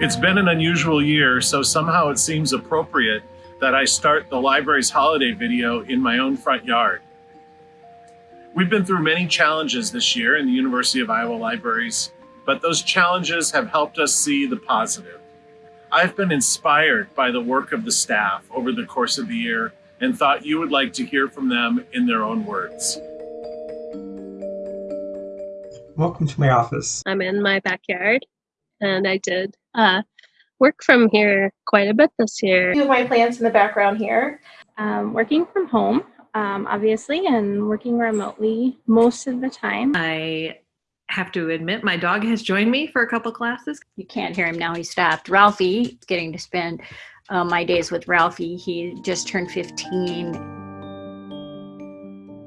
It's been an unusual year, so somehow it seems appropriate that I start the library's holiday video in my own front yard. We've been through many challenges this year in the University of Iowa Libraries, but those challenges have helped us see the positive. I've been inspired by the work of the staff over the course of the year and thought you would like to hear from them in their own words. Welcome to my office. I'm in my backyard and I did uh, work from here quite a bit this year. Two of my plants in the background here. Um, working from home, um, obviously, and working remotely most of the time. I have to admit my dog has joined me for a couple classes. You can't hear him now, he stopped. Ralphie, getting to spend uh, my days with Ralphie. He just turned 15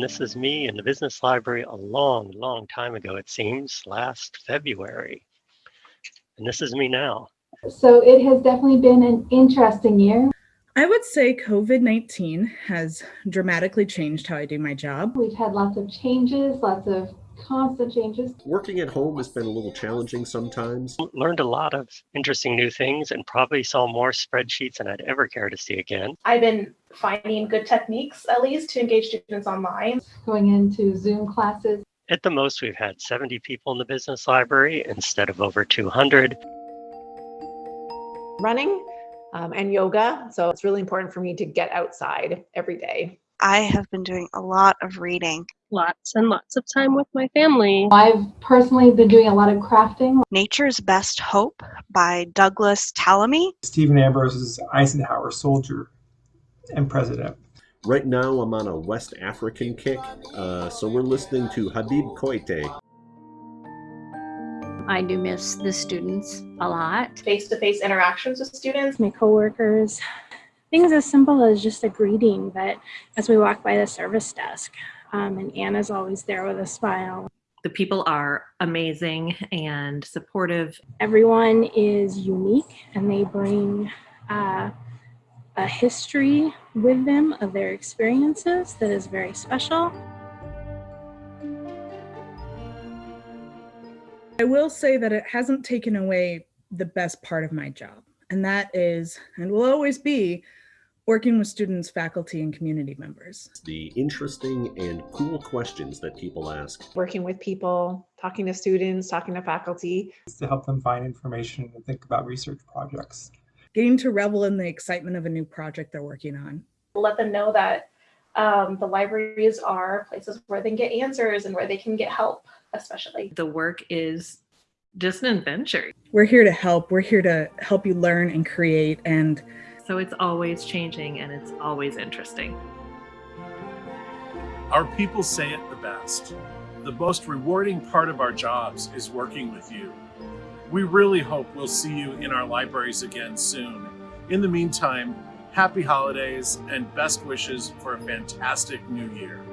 this is me in the business library a long, long time ago, it seems, last February. And this is me now. So it has definitely been an interesting year. I would say COVID 19 has dramatically changed how I do my job. We've had lots of changes, lots of constant changes. Working at home has been a little challenging sometimes. Learned a lot of interesting new things and probably saw more spreadsheets than I'd ever care to see again. I've been finding good techniques, at least, to engage students online. Going into Zoom classes. At the most, we've had 70 people in the business library instead of over 200. Running um, and yoga. So it's really important for me to get outside every day. I have been doing a lot of reading. Lots and lots of time with my family. I've personally been doing a lot of crafting. Nature's Best Hope by Douglas Tallamy. Stephen Ambrose's Eisenhower Soldier and President. Right now, I'm on a West African kick, uh, so we're listening to Habib Koite. I do miss the students a lot. Face-to-face -face interactions with students. My coworkers, things as simple as just a greeting that as we walk by the service desk um, and Anna's always there with a smile. The people are amazing and supportive. Everyone is unique and they bring uh, a history with them of their experiences that is very special. I will say that it hasn't taken away the best part of my job, and that is, and will always be, working with students, faculty, and community members. The interesting and cool questions that people ask. Working with people, talking to students, talking to faculty. To help them find information and think about research projects. Getting to revel in the excitement of a new project they're working on. Let them know that um, the libraries are places where they can get answers and where they can get help, especially. The work is just an adventure. We're here to help. We're here to help you learn and create and so it's always changing and it's always interesting. Our people say it the best. The most rewarding part of our jobs is working with you. We really hope we'll see you in our libraries again soon. In the meantime, happy holidays and best wishes for a fantastic new year.